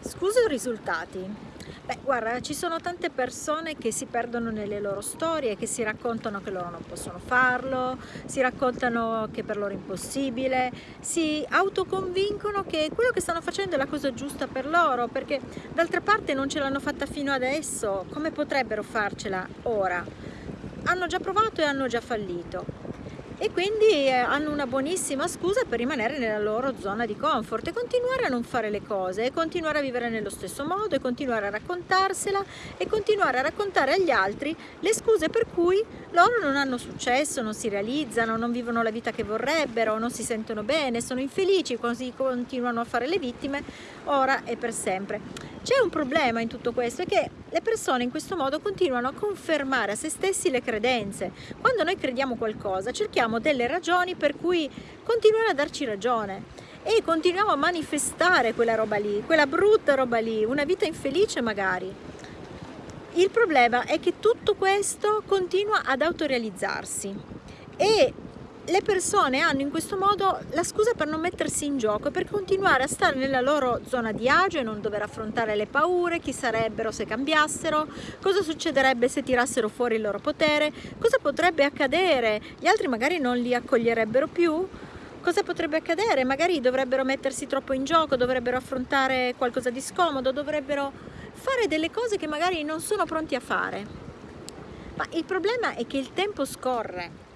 Scuse o risultati? Beh, guarda, ci sono tante persone che si perdono nelle loro storie, che si raccontano che loro non possono farlo, si raccontano che per loro è impossibile, si autoconvincono che quello che stanno facendo è la cosa giusta per loro, perché d'altra parte non ce l'hanno fatta fino adesso, come potrebbero farcela ora? Hanno già provato e hanno già fallito e quindi eh, hanno una buonissima scusa per rimanere nella loro zona di comfort e continuare a non fare le cose e continuare a vivere nello stesso modo e continuare a raccontarsela e continuare a raccontare agli altri le scuse per cui loro non hanno successo, non si realizzano, non vivono la vita che vorrebbero, non si sentono bene, sono infelici, così continuano a fare le vittime ora e per sempre. C'è un problema in tutto questo, è che le persone in questo modo continuano a confermare a se stessi le credenze. Quando noi crediamo qualcosa cerchiamo delle ragioni per cui continuare a darci ragione e continuiamo a manifestare quella roba lì, quella brutta roba lì, una vita infelice magari. Il problema è che tutto questo continua ad autorealizzarsi e le persone hanno in questo modo la scusa per non mettersi in gioco, per continuare a stare nella loro zona di agio e non dover affrontare le paure, chi sarebbero se cambiassero, cosa succederebbe se tirassero fuori il loro potere, cosa potrebbe accadere, gli altri magari non li accoglierebbero più, cosa potrebbe accadere, magari dovrebbero mettersi troppo in gioco, dovrebbero affrontare qualcosa di scomodo, dovrebbero fare delle cose che magari non sono pronti a fare. Ma il problema è che il tempo scorre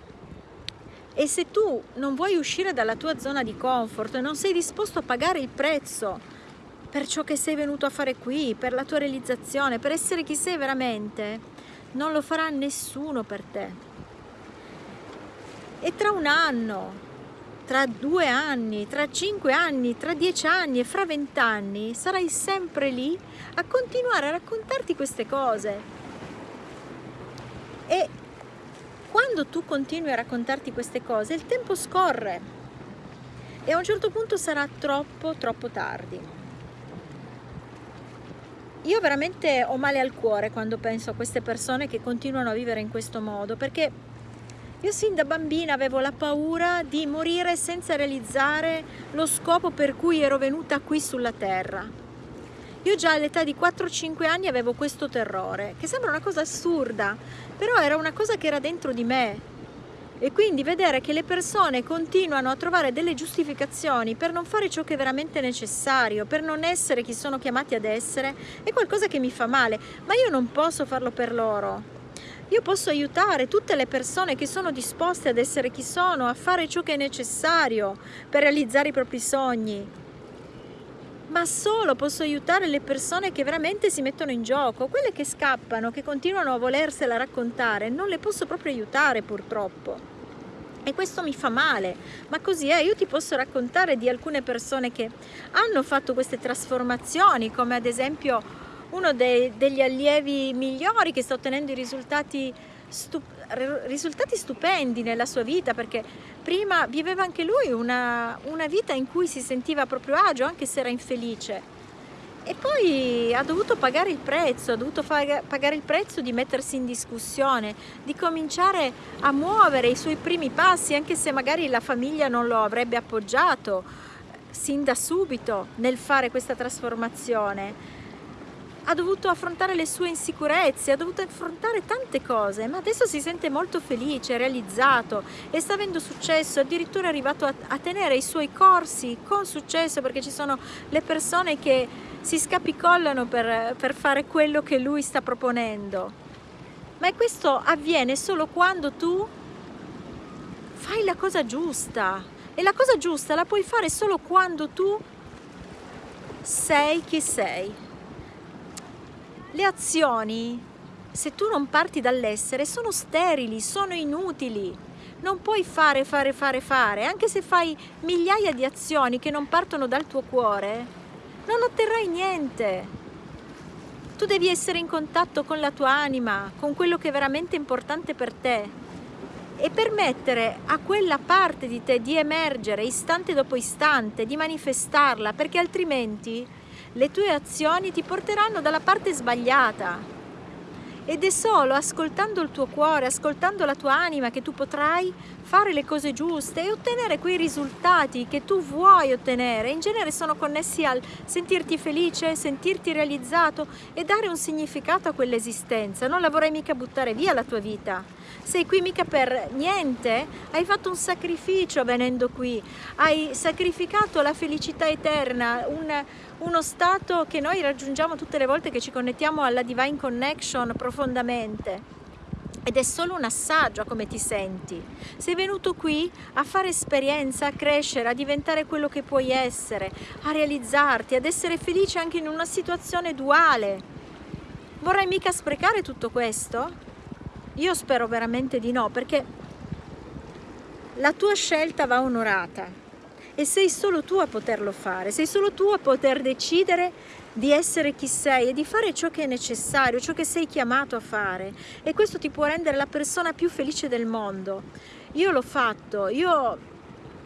e se tu non vuoi uscire dalla tua zona di comfort, non sei disposto a pagare il prezzo per ciò che sei venuto a fare qui, per la tua realizzazione, per essere chi sei veramente, non lo farà nessuno per te. E tra un anno, tra due anni, tra cinque anni, tra dieci anni e fra vent'anni sarai sempre lì a continuare a raccontarti queste cose. E quando tu continui a raccontarti queste cose, il tempo scorre e a un certo punto sarà troppo, troppo tardi. Io veramente ho male al cuore quando penso a queste persone che continuano a vivere in questo modo, perché io sin da bambina avevo la paura di morire senza realizzare lo scopo per cui ero venuta qui sulla terra. Io già all'età di 4-5 anni avevo questo terrore, che sembra una cosa assurda, però era una cosa che era dentro di me. E quindi vedere che le persone continuano a trovare delle giustificazioni per non fare ciò che è veramente necessario, per non essere chi sono chiamati ad essere, è qualcosa che mi fa male, ma io non posso farlo per loro. Io posso aiutare tutte le persone che sono disposte ad essere chi sono, a fare ciò che è necessario per realizzare i propri sogni, ma solo posso aiutare le persone che veramente si mettono in gioco, quelle che scappano, che continuano a volersela raccontare, non le posso proprio aiutare purtroppo. E questo mi fa male, ma così è, io ti posso raccontare di alcune persone che hanno fatto queste trasformazioni, come ad esempio uno dei, degli allievi migliori che sta ottenendo i risultati stupendi risultati stupendi nella sua vita perché prima viveva anche lui una, una vita in cui si sentiva proprio agio anche se era infelice. E poi ha dovuto pagare il prezzo, ha dovuto pagare il prezzo di mettersi in discussione, di cominciare a muovere i suoi primi passi anche se magari la famiglia non lo avrebbe appoggiato sin da subito nel fare questa trasformazione ha dovuto affrontare le sue insicurezze, ha dovuto affrontare tante cose, ma adesso si sente molto felice, realizzato e sta avendo successo, addirittura è arrivato a, a tenere i suoi corsi con successo perché ci sono le persone che si scapicollano per, per fare quello che lui sta proponendo. Ma questo avviene solo quando tu fai la cosa giusta e la cosa giusta la puoi fare solo quando tu sei chi sei. Le azioni, se tu non parti dall'essere, sono sterili, sono inutili. Non puoi fare, fare, fare, fare. Anche se fai migliaia di azioni che non partono dal tuo cuore, non otterrai niente. Tu devi essere in contatto con la tua anima, con quello che è veramente importante per te e permettere a quella parte di te di emergere istante dopo istante, di manifestarla, perché altrimenti le tue azioni ti porteranno dalla parte sbagliata ed è solo ascoltando il tuo cuore, ascoltando la tua anima che tu potrai fare le cose giuste e ottenere quei risultati che tu vuoi ottenere. In genere sono connessi al sentirti felice, sentirti realizzato e dare un significato a quell'esistenza. Non la vorrei mica buttare via la tua vita. Sei qui mica per niente, hai fatto un sacrificio venendo qui, hai sacrificato la felicità eterna, un, uno stato che noi raggiungiamo tutte le volte che ci connettiamo alla Divine Connection profondamente ed è solo un assaggio a come ti senti. Sei venuto qui a fare esperienza, a crescere, a diventare quello che puoi essere, a realizzarti, ad essere felice anche in una situazione duale. Vorrai mica sprecare tutto questo? Io spero veramente di no, perché la tua scelta va onorata e sei solo tu a poterlo fare, sei solo tu a poter decidere di essere chi sei e di fare ciò che è necessario, ciò che sei chiamato a fare e questo ti può rendere la persona più felice del mondo. Io l'ho fatto, io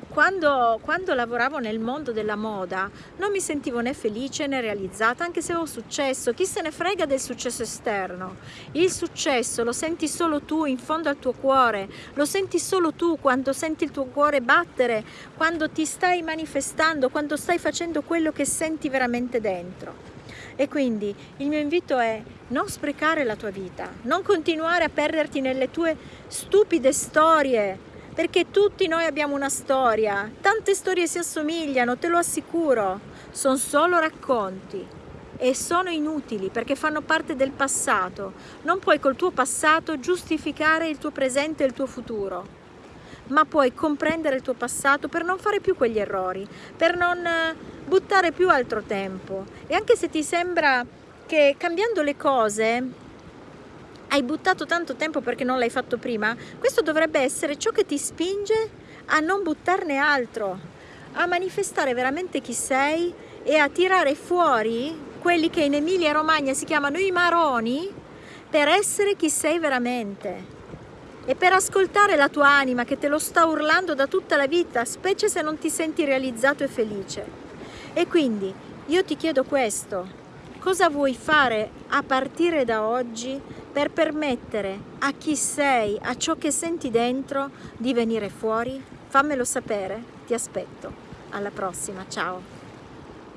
quando, quando, lavoravo nel mondo della moda non mi sentivo né felice né realizzata anche se avevo successo. Chi se ne frega del successo esterno? Il successo lo senti solo tu in fondo al tuo cuore lo senti solo tu quando senti il tuo cuore battere quando ti stai manifestando quando stai facendo quello che senti veramente dentro. E quindi il mio invito è non sprecare la tua vita non continuare a perderti nelle tue stupide storie perché tutti noi abbiamo una storia, tante storie si assomigliano, te lo assicuro, sono solo racconti. E sono inutili perché fanno parte del passato, non puoi col tuo passato giustificare il tuo presente e il tuo futuro, ma puoi comprendere il tuo passato per non fare più quegli errori, per non eh, buttare più altro tempo. E anche se ti sembra che cambiando le cose hai buttato tanto tempo perché non l'hai fatto prima, questo dovrebbe essere ciò che ti spinge a non buttarne altro, a manifestare veramente chi sei e a tirare fuori quelli che in Emilia Romagna si chiamano i maroni per essere chi sei veramente e per ascoltare la tua anima che te lo sta urlando da tutta la vita, specie se non ti senti realizzato e felice. E quindi io ti chiedo questo, cosa vuoi fare a partire da oggi per permettere a chi sei, a ciò che senti dentro di venire fuori? Fammelo sapere, ti aspetto. Alla prossima, ciao!